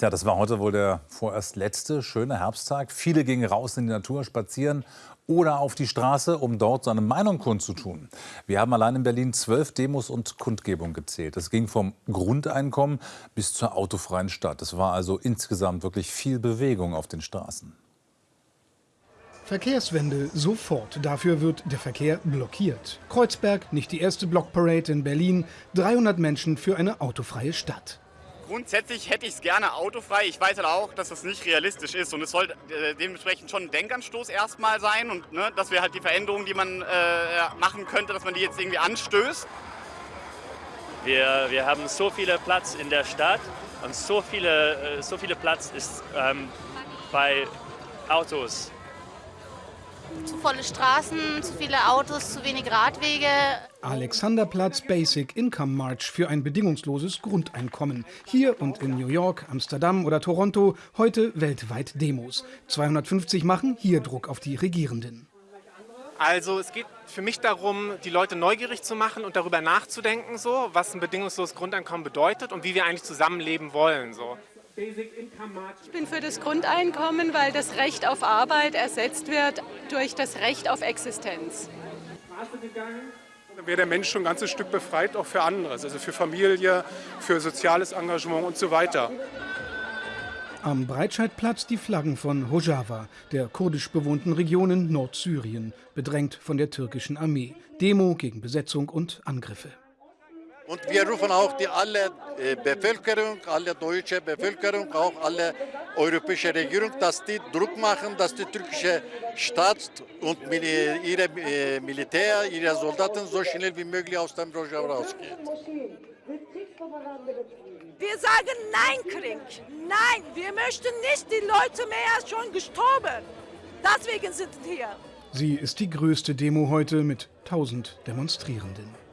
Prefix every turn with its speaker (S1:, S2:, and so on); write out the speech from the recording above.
S1: Ja, das war heute wohl der vorerst letzte schöne Herbsttag. Viele gingen raus in die Natur, spazieren oder auf die Straße, um dort seine Meinung kundzutun. Wir haben allein in Berlin zwölf Demos und Kundgebungen gezählt. Es ging vom Grundeinkommen bis zur autofreien Stadt. Es war also insgesamt wirklich viel Bewegung auf den Straßen.
S2: Verkehrswende sofort. Dafür wird der Verkehr blockiert. Kreuzberg, nicht die erste Blockparade in Berlin. 300 Menschen für eine autofreie Stadt.
S3: Grundsätzlich hätte ich es gerne autofrei. Ich weiß aber auch, dass das nicht realistisch ist. Und es soll äh, dementsprechend schon ein Denkanstoß erstmal sein. Und ne, dass wir halt die Veränderungen, die man äh, machen könnte, dass man die jetzt irgendwie anstößt.
S4: Wir, wir haben so viel Platz in der Stadt und so viele, äh, so viele Platz ist ähm, bei Autos
S5: zu volle Straßen, zu viele Autos, zu wenig Radwege.
S2: Alexanderplatz Basic Income March für ein bedingungsloses Grundeinkommen. Hier und in New York, Amsterdam oder Toronto heute weltweit Demos. 250 machen hier Druck auf die Regierenden.
S6: Also es geht für mich darum, die Leute neugierig zu machen und darüber nachzudenken, so, was ein bedingungsloses Grundeinkommen bedeutet und wie wir eigentlich zusammenleben wollen. So.
S7: Ich bin für das Grundeinkommen, weil das Recht auf Arbeit ersetzt wird durch das Recht auf Existenz.
S8: Dann wäre der Mensch schon ein ganzes Stück befreit, auch für anderes, also für Familie, für soziales Engagement und so weiter.
S2: Am Breitscheidplatz die Flaggen von Rojava, der kurdisch bewohnten Region in Nordsyrien, bedrängt von der türkischen Armee. Demo gegen Besetzung und Angriffe.
S9: Und wir rufen auch die alle äh, Bevölkerung, alle deutsche Bevölkerung, auch alle europäische Regierung, dass die Druck machen, dass die türkische Staat und ihre äh, Militär, ihre Soldaten so schnell wie möglich aus dem Rojava rausgehen.
S10: Wir sagen Nein, Krieg. Nein, wir möchten nicht die Leute mehr schon gestorben. Deswegen sind wir hier.
S2: Sie ist die größte Demo heute mit 1000 Demonstrierenden.